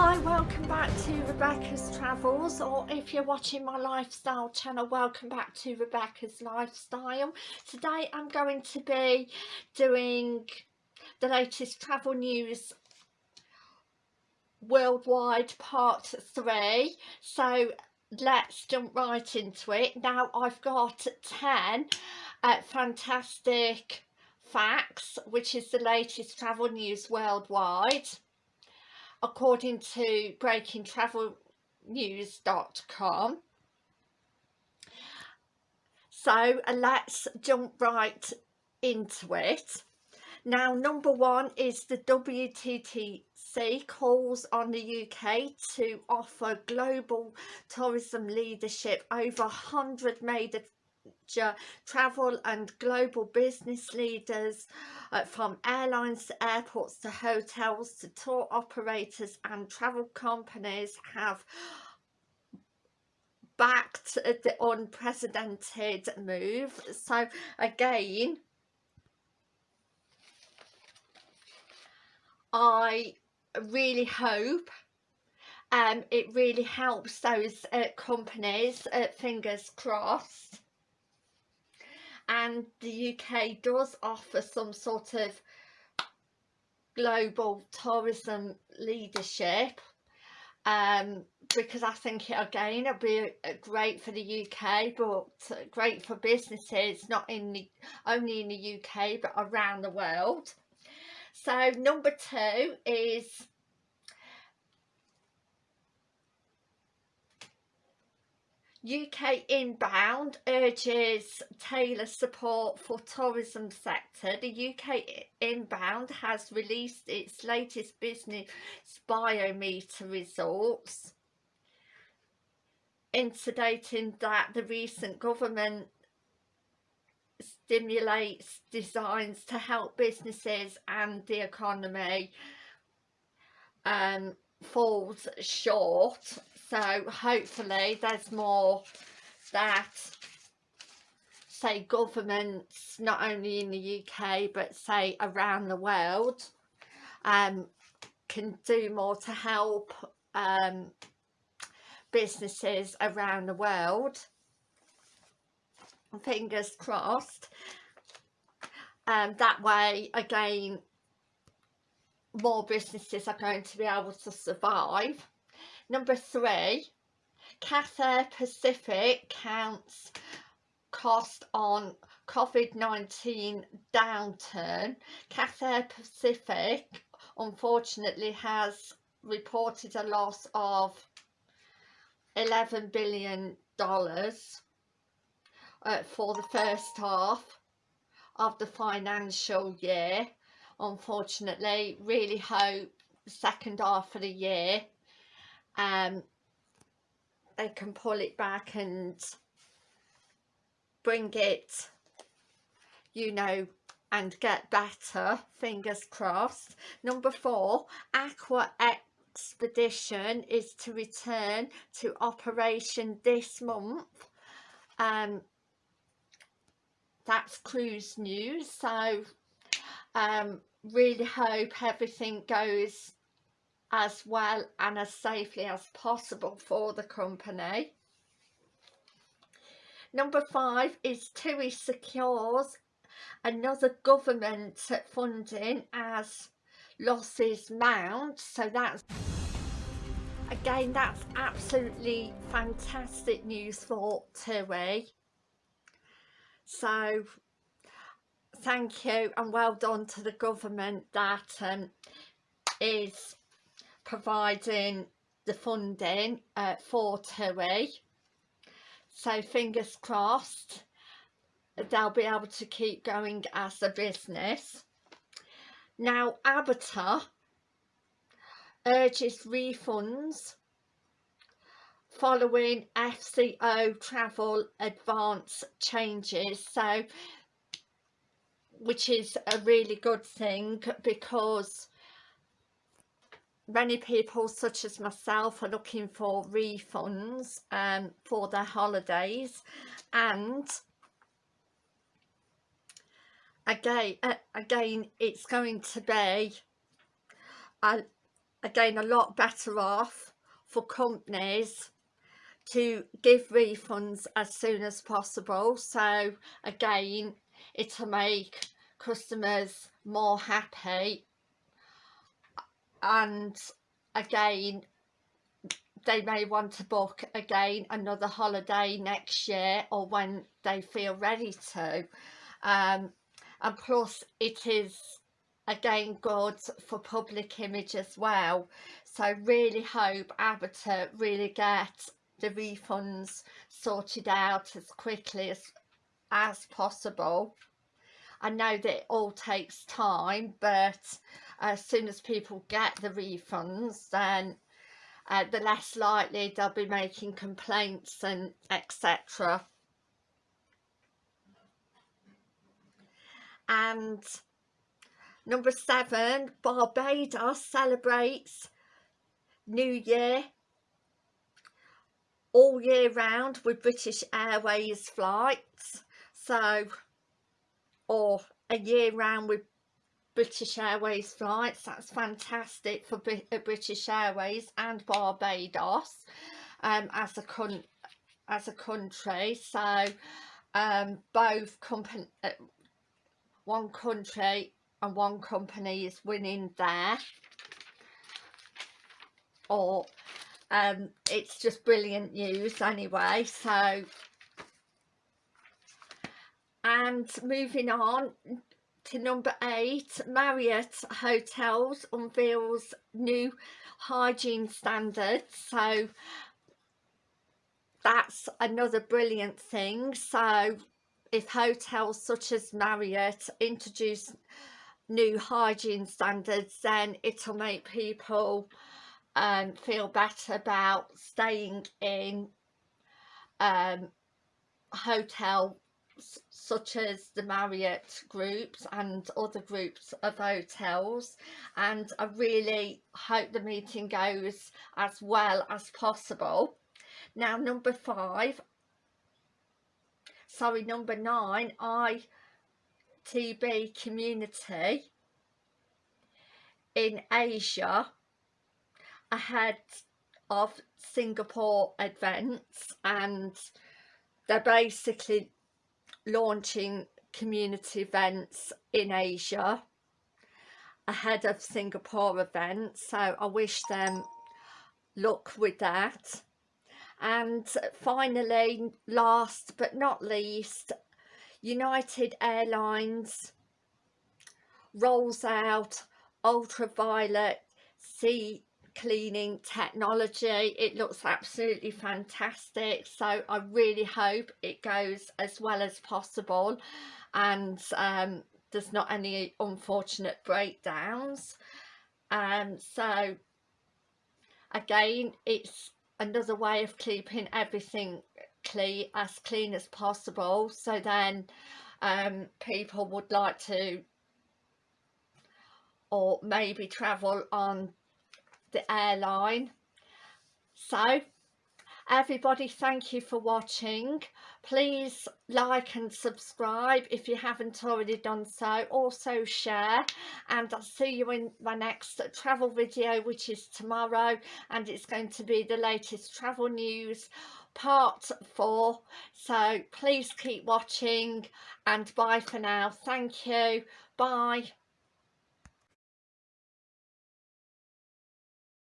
Hi, welcome back to Rebecca's Travels or if you're watching my lifestyle channel, welcome back to Rebecca's Lifestyle. Today I'm going to be doing the latest travel news worldwide part 3 so let's jump right into it. Now I've got 10 uh, fantastic facts which is the latest travel news worldwide according to breakingtravelnews.com so uh, let's jump right into it. Now number one is the WTTC calls on the UK to offer global tourism leadership. Over 100 major travel and global business leaders uh, from airlines to airports to hotels to tour operators and travel companies have backed the unprecedented move. So again I really hope um, it really helps those uh, companies, uh, fingers crossed, and the UK does offer some sort of global tourism leadership um, because I think it, again it'll be great for the UK but great for businesses not in the only in the UK but around the world. So number two is UK Inbound urges tailor support for tourism sector. The UK Inbound has released its latest business barometer results indicating that the recent government stimulates designs to help businesses and the economy um, falls short. So hopefully there's more that say governments not only in the UK but say around the world um, can do more to help um, businesses around the world. Fingers crossed. Um, that way again more businesses are going to be able to survive Number three, Cathay Pacific counts cost on COVID-19 downturn. Cathay Pacific unfortunately has reported a loss of 11 billion dollars uh, for the first half of the financial year unfortunately. Really hope second half of the year um, they can pull it back and bring it you know and get better. Fingers crossed. Number four aqua expedition is to return to operation this month. Um that's cruise news. So um really hope everything goes as well and as safely as possible for the company. Number five is TUI secures another government funding as losses mount. So that's, again, that's absolutely fantastic news for TUI. So thank you and well done to the government that um, is providing the funding uh, for TUI. So fingers crossed they'll be able to keep going as a business. Now ABTA urges refunds following FCO travel advance changes. So which is a really good thing because many people such as myself are looking for refunds um, for their holidays. And again uh, again it's going to be a again a lot better off for companies to give refunds as soon as possible. So again it'll make customers more happy. And again they may want to book again another holiday next year or when they feel ready to. Um, and plus it is again good for public image as well. So really hope ABTA really get the refunds sorted out as quickly as as possible I know that it all takes time but as soon as people get the refunds then uh, the less likely they'll be making complaints and etc and number seven Barbados celebrates New Year all year round with British Airways flights. So or a year round with British Airways flights. That's fantastic for uh, British Airways and Barbados um, as a con as a country. So um, both company uh, one country and one company is winning there. Or um, it's just brilliant news anyway. So and moving on to number eight Marriott Hotels unveils new hygiene standards. So that's another brilliant thing. So if hotels such as Marriott introduce new hygiene standards then it'll make people um, feel better about staying in um, hotel such as the Marriott groups and other groups of hotels and I really hope the meeting goes as well as possible. Now number five, sorry number nine, ITB community in Asia ahead of Singapore events and they're basically launching community events in Asia ahead of Singapore events so I wish them luck with that. And finally last but not least United Airlines rolls out ultraviolet C cleaning technology. It looks absolutely fantastic. So I really hope it goes as well as possible and um, there's not any unfortunate breakdowns. Um, so again it's another way of keeping everything clean as clean as possible. So then um, people would like to or maybe travel on the airline. So everybody thank you for watching. Please like and subscribe if you haven't already done so. Also share and I'll see you in my next travel video which is tomorrow and it's going to be the latest travel news part four. So please keep watching and bye for now. Thank you. Bye